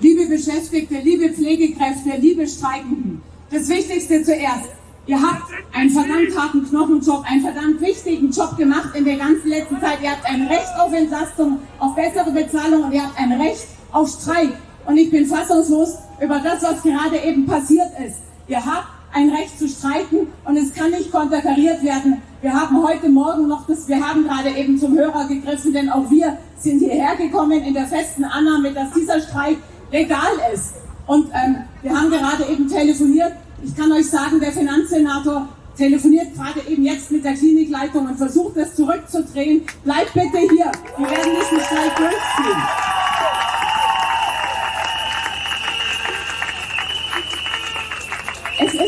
Liebe Beschäftigte, liebe Pflegekräfte, liebe Streikenden, das Wichtigste zuerst. Ihr habt einen verdammt harten Knochenjob, einen verdammt wichtigen Job gemacht in der ganzen letzten Zeit. Ihr habt ein Recht auf Entlastung, auf bessere Bezahlung und ihr habt ein Recht auf Streik. Und ich bin fassungslos über das, was gerade eben passiert ist. Ihr habt ein Recht zu streiken und es kann nicht konterkariert werden. Wir haben heute Morgen noch das, wir haben gerade eben zum Hörer gegriffen, denn auch wir sind hierher gekommen in der festen Annahme, dass dieser Streik legal ist. Und ähm, wir haben gerade eben telefoniert. Ich kann euch sagen, der Finanzsenator telefoniert gerade eben jetzt mit der Klinikleitung und versucht das zurückzudrehen. Bleibt bitte hier. Wir werden diesen Streik durchziehen.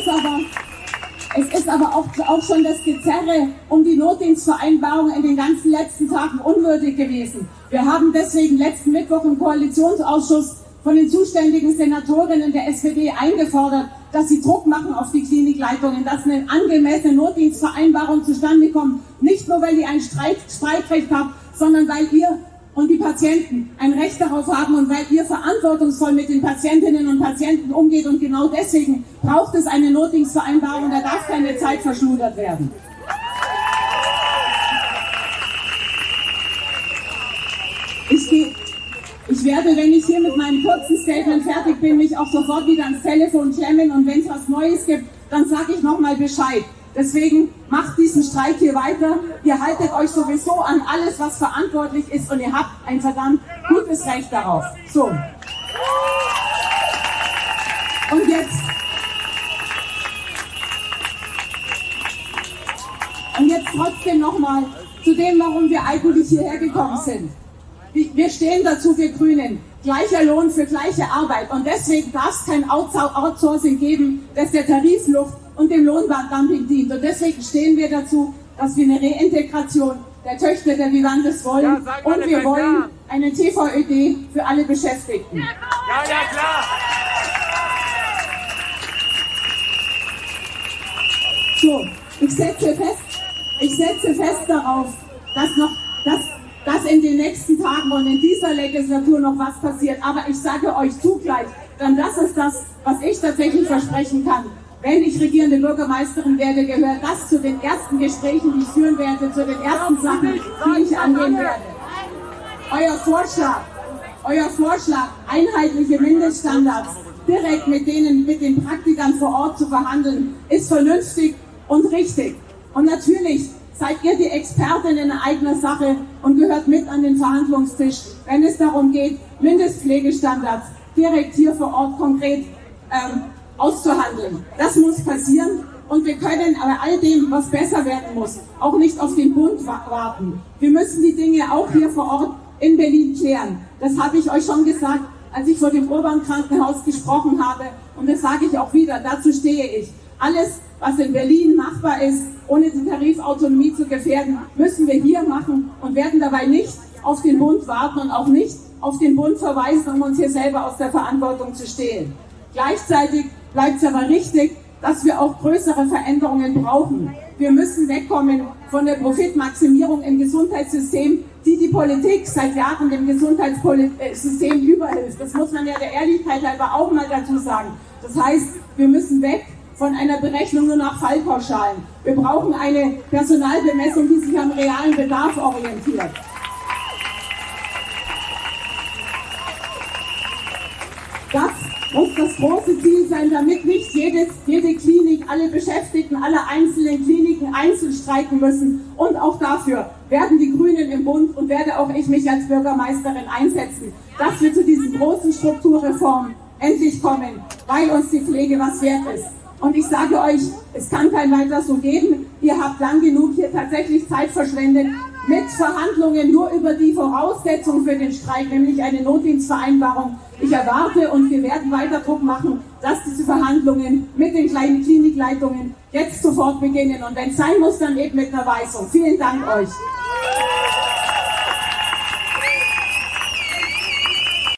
Ist aber, es ist aber auch, auch schon das Gezerre um die Notdienstvereinbarung in den ganzen letzten Tagen unwürdig gewesen. Wir haben deswegen letzten Mittwoch im Koalitionsausschuss von den zuständigen Senatorinnen der SPD eingefordert, dass sie Druck machen auf die Klinikleitungen, dass eine angemessene Notdienstvereinbarung zustande kommt. Nicht nur, weil ihr ein Streik, Streikrecht habt, sondern weil ihr und die Patienten ein Recht darauf haben und weil ihr verantwortungsvoll mit den Patientinnen und Patienten umgeht. Und genau deswegen braucht es eine Notdienstvereinbarung, da darf keine Zeit verschludert werden. Ich, ich werde, wenn ich hier mit meinem kurzen Statement fertig bin, mich auch sofort wieder ans Telefon klemmen und wenn es was Neues gibt, dann sage ich nochmal Bescheid. Deswegen macht diesen Streik hier weiter. Ihr haltet euch sowieso an alles, was verantwortlich ist und ihr habt ein verdammt gutes Recht darauf. So. Und jetzt. Und jetzt trotzdem nochmal zu dem, warum wir eigentlich hierher gekommen sind. Wir stehen dazu, wir Grünen. Gleicher Lohn für gleiche Arbeit. Und deswegen darf es kein Outsourcing geben, das der Tarifluft und dem Lohndumping dient. Und deswegen stehen wir dazu, dass wir eine Reintegration der Töchter der Vivantes wollen. Ja, und wir wollen klar. eine TVÖD für alle Beschäftigten. Ja, ja, klar. So, ich setze fest, ich setze fest darauf, dass noch, dass, dass in den nächsten Tagen und in dieser Legislatur noch was passiert. Aber ich sage euch zugleich, dann das ist das, was ich tatsächlich versprechen kann. Wenn ich regierende Bürgermeisterin werde, gehört das zu den ersten Gesprächen, die ich führen werde, zu den ersten Sachen, die ich angehen werde. Euer Vorschlag, euer Vorschlag, einheitliche Mindeststandards direkt mit denen, mit den Praktikern vor Ort zu verhandeln, ist vernünftig und richtig. Und natürlich seid ihr die Expertin in eigener Sache und gehört mit an den Verhandlungstisch, wenn es darum geht, Mindestpflegestandards direkt hier vor Ort konkret ähm, auszuhandeln. Das muss passieren und wir können aber all dem, was besser werden muss, auch nicht auf den Bund warten. Wir müssen die Dinge auch hier vor Ort in Berlin klären. Das habe ich euch schon gesagt, als ich vor dem Urban-Krankenhaus gesprochen habe und das sage ich auch wieder, dazu stehe ich. Alles, was in Berlin machbar ist, ohne die Tarifautonomie zu gefährden, müssen wir hier machen und werden dabei nicht auf den Bund warten und auch nicht auf den Bund verweisen, um uns hier selber aus der Verantwortung zu stehlen. Gleichzeitig bleibt es aber richtig, dass wir auch größere Veränderungen brauchen. Wir müssen wegkommen von der Profitmaximierung im Gesundheitssystem, die die Politik seit Jahren dem Gesundheitssystem überhilft. Das muss man ja der Ehrlichkeit halber auch mal dazu sagen. Das heißt, wir müssen weg von einer Berechnung nur nach Fallpauschalen. Wir brauchen eine Personalbemessung, die sich am realen Bedarf orientiert. Das muss das große Ziel sein, damit nicht jedes, jede Klinik, alle Beschäftigten, alle einzelnen Kliniken einzeln streiken müssen. Und auch dafür werden die Grünen im Bund und werde auch ich mich als Bürgermeisterin einsetzen, dass wir zu diesen großen Strukturreformen endlich kommen, weil uns die Pflege was wert ist. Und ich sage euch, es kann kein weiter so geben. Ihr habt lang genug hier tatsächlich Zeit verschwendet mit Verhandlungen nur über die Voraussetzung für den Streik, nämlich eine Notdienstvereinbarung. Ich erwarte und wir werden weiter Druck machen, dass diese Verhandlungen mit den kleinen Klinikleitungen jetzt sofort beginnen. Und wenn es sein muss, dann eben mit einer Weisung. Vielen Dank euch.